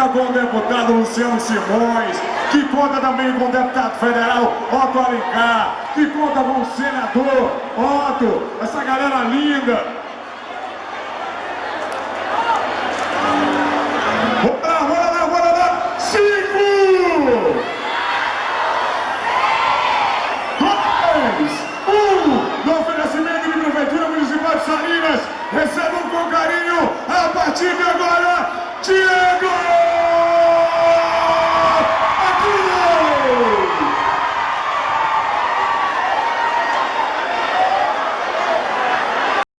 conta com o deputado Luciano Simões, que conta também com o deputado federal Otto Alencar, que conta com o senador Otto, essa galera linda. Bora lá, bora lá, bora lá! Cinco! Dois! Um! No oferecimento de Prefeitura Municipal de Salinas, recebam com carinho, a!